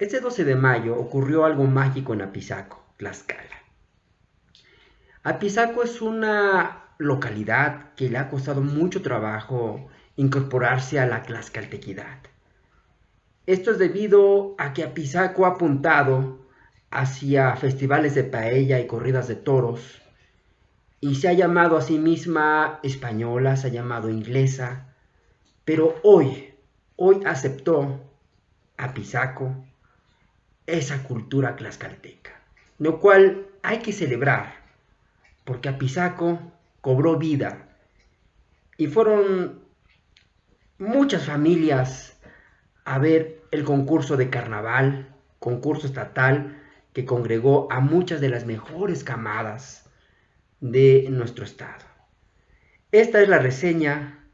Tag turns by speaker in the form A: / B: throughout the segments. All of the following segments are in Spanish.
A: Este 12 de mayo ocurrió algo mágico en Apizaco, Tlaxcala. Apizaco es una localidad que le ha costado mucho trabajo incorporarse a la tlaxcaltequidad. Esto es debido a que Apizaco ha apuntado hacia festivales de paella y corridas de toros, y se ha llamado a sí misma española, se ha llamado inglesa, pero hoy, hoy aceptó Apizaco esa cultura tlaxcalteca, lo cual hay que celebrar, porque Apizaco cobró vida y fueron muchas familias a ver el concurso de carnaval, concurso estatal que congregó a muchas de las mejores camadas de nuestro estado. Esta es la reseña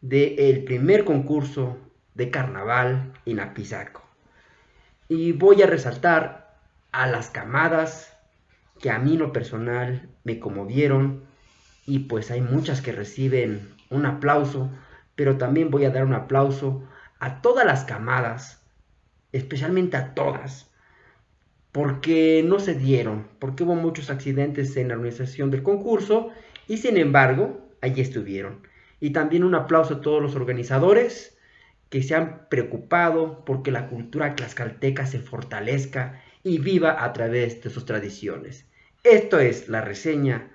A: del primer concurso de carnaval en Apizaco. Y voy a resaltar a las camadas que a mí lo personal me conmovieron y pues hay muchas que reciben un aplauso, pero también voy a dar un aplauso a todas las camadas, especialmente a todas, porque no se dieron, porque hubo muchos accidentes en la organización del concurso y sin embargo, allí estuvieron. Y también un aplauso a todos los organizadores, que se han preocupado porque la cultura tlaxcalteca se fortalezca y viva a través de sus tradiciones. Esto es la reseña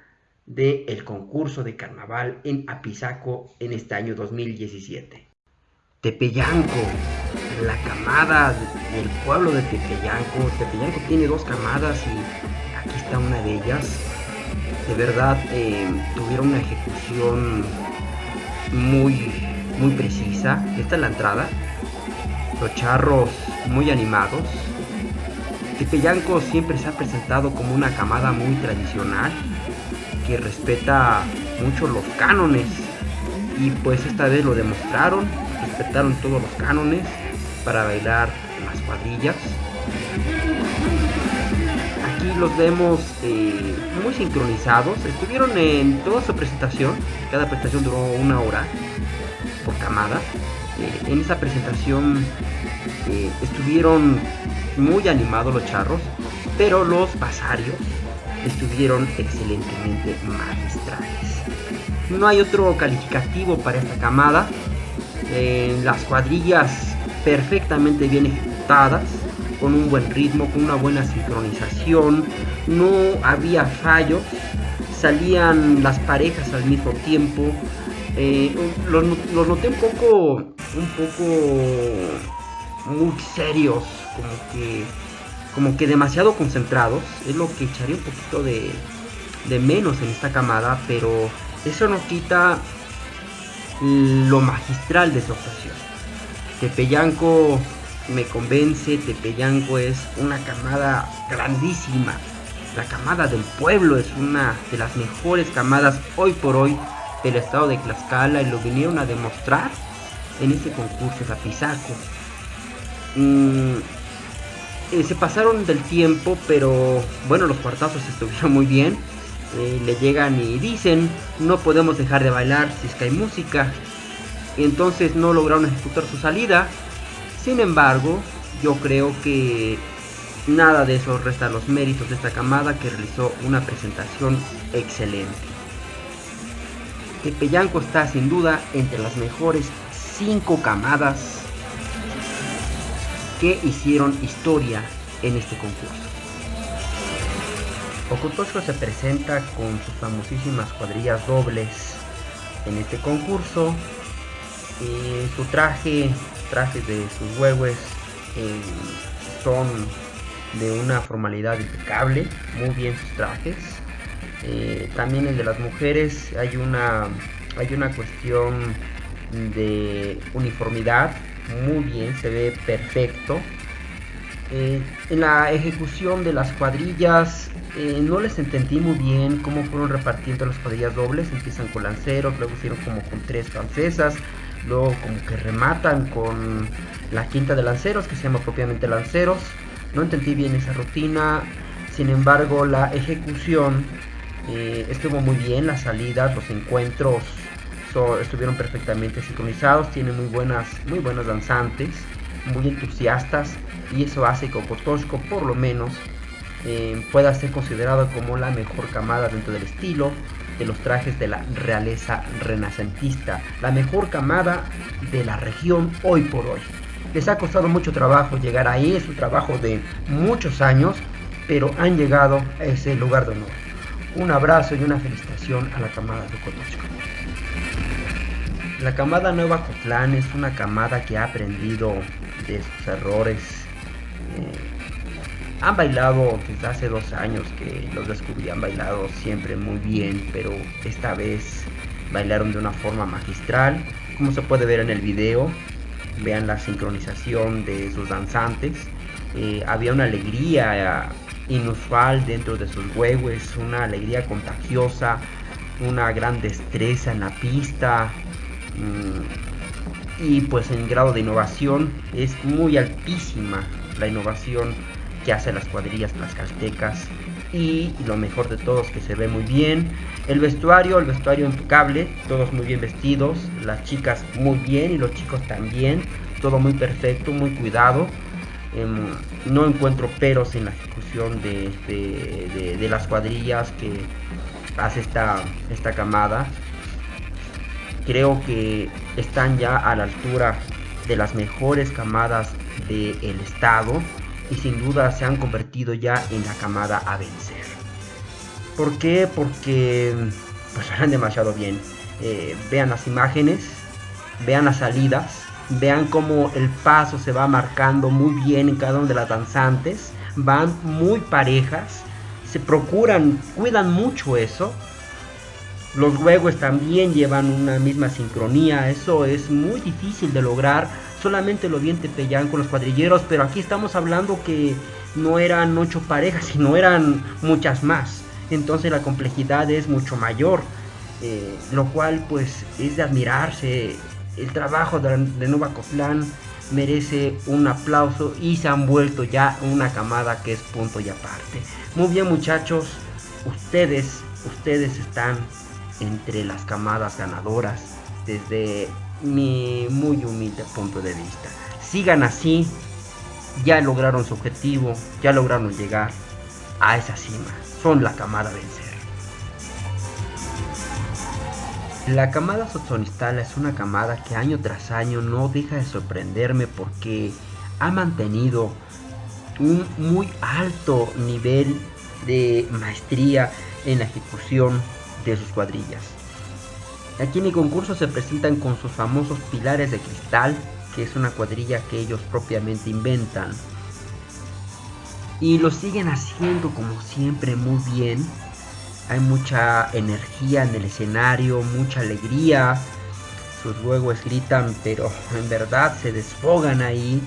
A: del concurso de carnaval en Apizaco en este año 2017. Tepeyanco, la camada del pueblo de Tepeyanco. Tepeyanco tiene dos camadas y aquí está una de ellas. De verdad eh, tuvieron una ejecución muy muy precisa. Esta es la entrada. Los charros muy animados. Tepeyanco siempre se ha presentado como una camada muy tradicional que respeta mucho los cánones y pues esta vez lo demostraron, respetaron todos los cánones para bailar las cuadrillas. Aquí los vemos eh, muy sincronizados, estuvieron en toda su presentación, cada presentación duró una hora camada. Eh, en esa presentación eh, estuvieron muy animados los charros, pero los basarios estuvieron excelentemente magistrales. No hay otro calificativo para esta camada. Eh, las cuadrillas perfectamente bien ejecutadas, con un buen ritmo, con una buena sincronización, no había fallos, salían las parejas al mismo tiempo, eh, los, noté un poco, un poco muy serios, como que, como que demasiado concentrados. Es lo que echaría un poquito de, de menos en esta camada, pero eso no quita lo magistral de su actuación. Tepeyanco me convence, Tepeyanco es una camada grandísima. La camada del pueblo es una de las mejores camadas hoy por hoy del estado de Tlaxcala y lo vinieron a demostrar en este concurso de Apizaco. Mm, eh, se pasaron del tiempo, pero bueno, los cuartazos estuvieron muy bien. Eh, le llegan y dicen, no podemos dejar de bailar si es que hay música. Entonces no lograron ejecutar su salida. Sin embargo, yo creo que nada de eso resta los méritos de esta camada que realizó una presentación excelente. Tepeyanco está sin duda entre las mejores 5 camadas que hicieron historia en este concurso. Ocotocho se presenta con sus famosísimas cuadrillas dobles en este concurso. Eh, su traje, trajes de sus huevos eh, son de una formalidad impecable, muy bien sus trajes. Eh, también el de las mujeres hay una, hay una cuestión de uniformidad, muy bien, se ve perfecto. Eh, en la ejecución de las cuadrillas eh, no les entendí muy bien cómo fueron repartiendo las cuadrillas dobles. Empiezan con lanceros, luego hicieron como con tres francesas, luego como que rematan con la quinta de lanceros que se llama propiamente lanceros. No entendí bien esa rutina, sin embargo la ejecución eh, estuvo muy bien las salidas, los encuentros estuvieron perfectamente sincronizados, tiene muy buenas, muy buenas danzantes. muy entusiastas y eso hace que Okotoshko por lo menos eh, pueda ser considerado como la mejor camada dentro del estilo de los trajes de la realeza renacentista, la mejor camada de la región hoy por hoy. Les ha costado mucho trabajo llegar ahí, es un trabajo de muchos años, pero han llegado a ese lugar de honor. Un abrazo y una felicitación a la camada de Okotoshko. La camada Nueva Cotlán es una camada que ha aprendido de sus errores. Eh, han bailado desde hace dos años que los descubrí, han bailado siempre muy bien, pero esta vez bailaron de una forma magistral, como se puede ver en el video. Vean la sincronización de sus danzantes. Eh, había una alegría inusual dentro de sus huevos, una alegría contagiosa, una gran destreza en la pista. Mm, y pues en grado de innovación es muy altísima la innovación que hace las cuadrillas tlaxcaltecas y lo mejor de todo es que se ve muy bien. El vestuario, el vestuario impecable, todos muy bien vestidos, las chicas muy bien y los chicos también, todo muy perfecto, muy cuidado. Em, no encuentro peros en la ejecución de, las cuadrillas que hace esta, esta camada. Creo que están ya a la altura de las mejores camadas del estado y sin duda se han convertido ya en la camada a vencer. ¿Por qué? Porque pues van demasiado bien. Eh, vean las imágenes, vean las salidas, vean cómo el paso se va marcando muy bien en cada una de las danzantes, van muy parejas, se procuran, cuidan mucho eso. Los huevos también llevan una misma sincronía, eso es muy difícil de lograr solamente lo vi en Tepeyán con los cuadrilleros, pero aquí estamos hablando que no eran ocho parejas, sino eran muchas más. Entonces la complejidad es mucho mayor, eh, lo cual pues es de admirarse. El trabajo de, de Nova Cotlán merece un aplauso y se han vuelto ya una camada que es punto y aparte. Muy bien muchachos, ustedes, ustedes están entre las camadas ganadoras desde mi muy humilde punto de vista. Sigan así, ya lograron su objetivo, ya lograron llegar a esa cima. Son la camada vencer. La camada Sotzonistala es una camada que año tras año no deja de sorprenderme porque ha mantenido un muy alto nivel de maestría en la ejecución de sus cuadrillas. Aquí en mi concurso se presentan con sus famosos pilares de cristal, que es una cuadrilla que ellos propiamente inventan. Y lo siguen haciendo como siempre muy bien. Hay mucha energía en el escenario, mucha alegría. Sus huevos gritan, pero en verdad se desfogan ahí.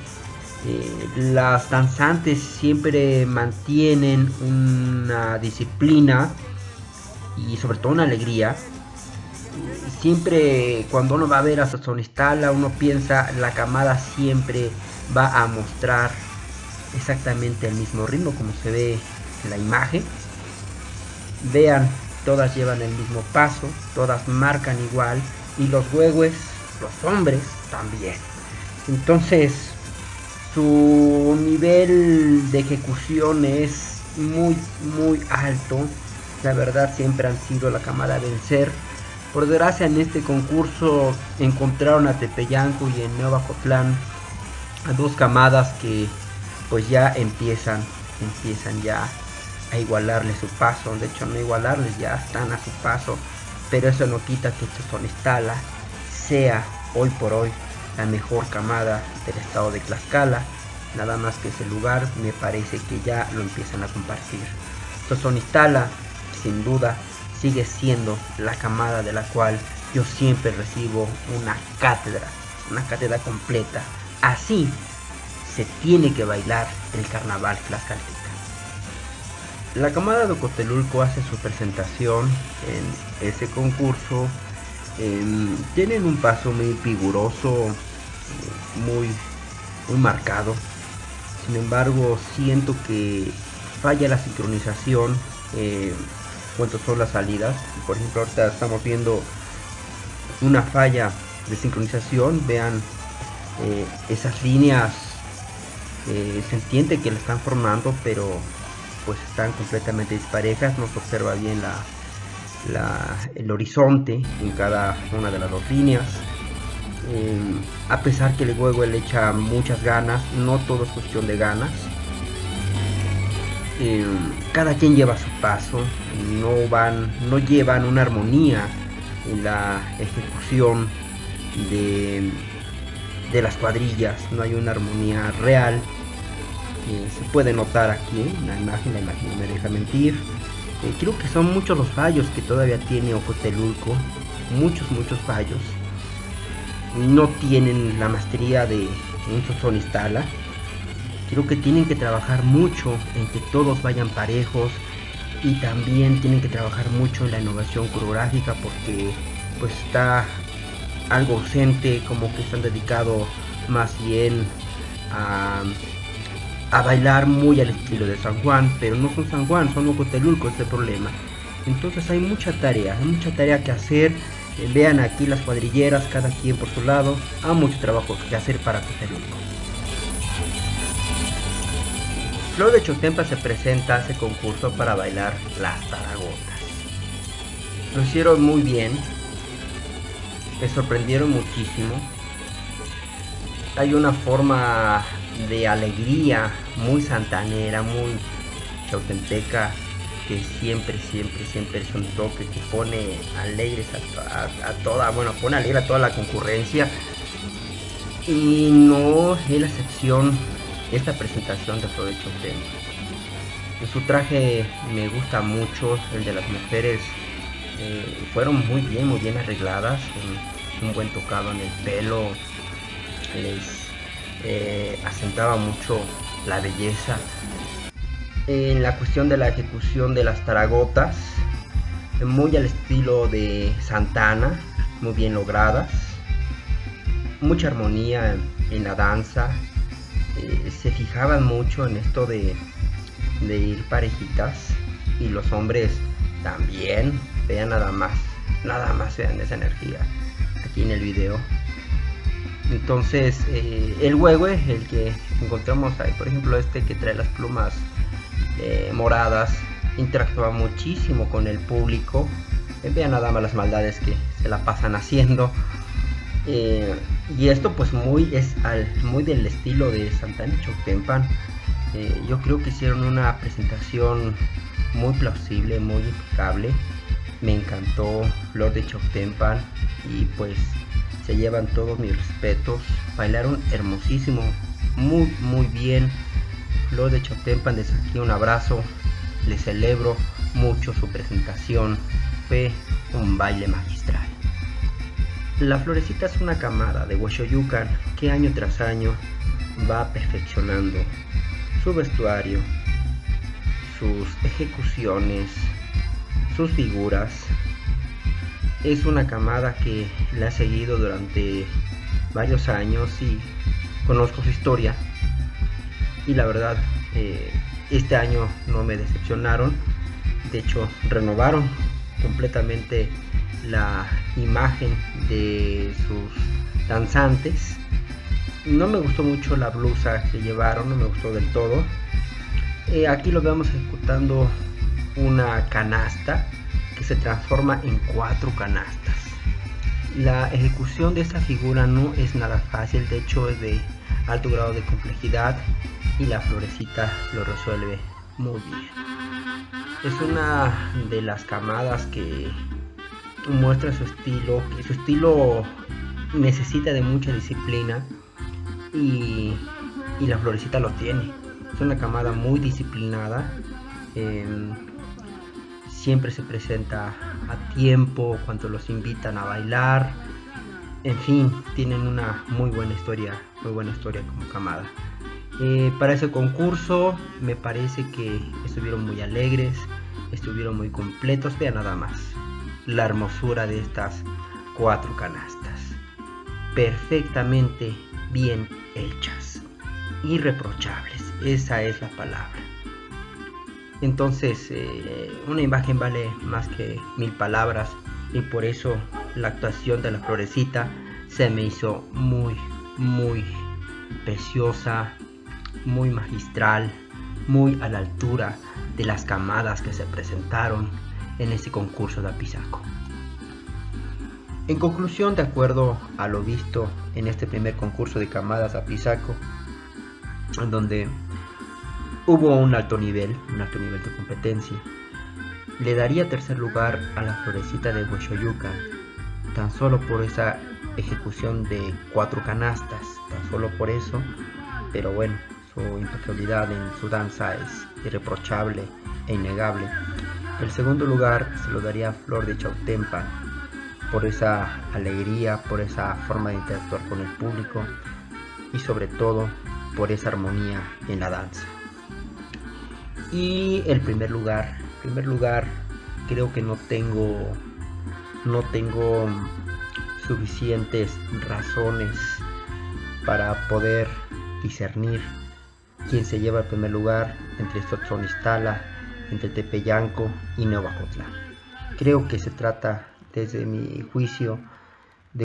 A: Eh, las danzantes siempre mantienen una disciplina y sobre todo una alegría siempre cuando uno va a ver a Sazonistala, uno piensa la camada siempre va a mostrar exactamente el mismo ritmo como se ve en la imagen. Vean, todas llevan el mismo paso, todas marcan igual y los huevos, los hombres también. Entonces, su nivel de ejecución es muy, muy alto. La verdad siempre han sido la camada a vencer. Por desgracia en este concurso encontraron a Tepeyanco y en Nueva Cotlán a dos camadas que pues ya empiezan, empiezan ya a igualarles su paso, de hecho no igualarles, ya están a su paso, pero eso no quita que Chosonistala sea hoy por hoy la mejor camada del estado de Tlaxcala, nada más que ese lugar me parece que ya lo empiezan a compartir. Chosonistala sin duda sigue siendo la camada de la cual yo siempre recibo una cátedra, una cátedra completa. Así se tiene que bailar el carnaval tlaxcalteca. La camada de Cotelulco hace su presentación en ese concurso. Tienen un paso muy figuroso, muy, muy marcado. Sin embargo, siento que falla la sincronización. Eh, son las salidas. Por ejemplo, ahorita estamos viendo una falla de sincronización. Vean eh, esas líneas Eh, se entiende que la están formando, pero pues están completamente disparejas, no se observa bien la, el horizonte en cada una de las dos líneas. Eh, a pesar que el juego le echa muchas ganas, no todo es cuestión de ganas. Eh, cada quien lleva su paso, no van, no llevan una armonía en la ejecución de, de las cuadrillas, no hay una armonía real se puede notar aquí en la imagen, la imagen no me deja mentir. Eh, creo que son muchos los fallos que todavía tiene Ocotelulco, muchos, muchos fallos. No tienen la maestría de un sonistala. Creo que tienen que trabajar mucho en que todos vayan parejos y también tienen que trabajar mucho en la innovación coreográfica porque pues está algo ausente, como que están dedicados más bien a a bailar muy al estilo de San Juan, pero no son San Juan, son Ocotelulco, este problema. Entonces hay mucha tarea, hay mucha tarea que hacer. Eh, vean aquí las cuadrilleras, cada quien por su lado. Hay mucho trabajo que hacer para Ocotelulco. Flor de Chotempa se presenta a ese concurso para bailar las taragotas. Lo hicieron muy bien, me sorprendieron muchísimo. Hay una forma de alegría, muy santanera, muy chautenteca, que siempre, siempre, siempre es un toque que pone alegres a, toda, bueno, pone alegre a toda la concurrencia. Y no es la excepción esta presentación de Flor de Su traje me gusta mucho, el de las mujeres eh, fueron muy bien, muy bien arregladas, un, un buen tocado en el pelo, les eh, asentaba mucho la belleza. En la cuestión de la ejecución de las taragotas, muy al estilo de Santana, muy bien logradas. Mucha armonía en la danza. Eh, se fijaban mucho en esto de, de ir parejitas y los hombres también. Vean nada más, nada más vean esa energía aquí en el video. Entonces, eh, el huehue, el que encontramos ahí, por ejemplo, este que trae las plumas eh, moradas, interactúa muchísimo con el público. Eh, vean nada más las maldades que se la pasan haciendo. y esto pues muy es muy del estilo de Santana Choctempan. yo creo que hicieron una presentación muy plausible, muy impecable. Me encantó Flor de Choctempan y pues se llevan todos mis respetos. Bailaron hermosísimo, muy, muy bien. Flor de Chotempan, desde aquí un abrazo. Les celebro mucho su presentación. Fue un baile magistral. La Florecita es una camada de Hueshoyucan que año tras año va perfeccionando su vestuario, sus ejecuciones, sus figuras, es una camada que la ha seguido durante varios años y conozco su historia. Y la verdad eh, este año no me decepcionaron. De hecho renovaron completamente la imagen de sus danzantes. No me gustó mucho la blusa que llevaron no me gustó del todo. Eh, aquí lo vemos ejecutando una canasta que se transforma en cuatro canastas. La ejecución de esta figura no es nada fácil, de hecho es de alto grado de complejidad y la florecita lo resuelve muy bien. Es una de las camadas que muestra su estilo, que su estilo necesita de mucha disciplina y, la florecita lo tiene. Es una camada muy disciplinada. Em, siempre se presenta a tiempo cuando los invitan a bailar. En fin, tienen una muy buena historia, muy buena historia como camada. Eh, para ese concurso me parece que estuvieron muy alegres, estuvieron muy completos. Vean nada más la hermosura de estas cuatro canastas. Perfectamente bien hechas. Irreprochables. Esa es la palabra. Entonces, eh, una imagen vale más que mil palabras y por eso la actuación de la florecita se me hizo muy, muy preciosa, muy magistral, muy a la altura de las camadas que se presentaron en este concurso de Apizaco. En conclusión, de acuerdo a lo visto en este primer concurso de camadas Apizaco, en donde hubo un alto nivel, un alto nivel de competencia, le daría tercer lugar a la florecita de Huechoyuca, tan solo por esa ejecución de cuatro canastas, tan solo por eso, pero bueno, su impecabilidad en su danza es irreprochable e innegable. El segundo lugar se lo daría a Flor de Chautempa por esa alegría, por esa forma de interactuar con el público y sobre todo por esa armonía en la danza. Y el primer lugar, primer lugar creo que no tengo no tengo suficientes razones para poder discernir quién se lleva el primer lugar entre Sotzonistala, entre Tepeyanco y Nueva Creo que se trata, desde mi juicio,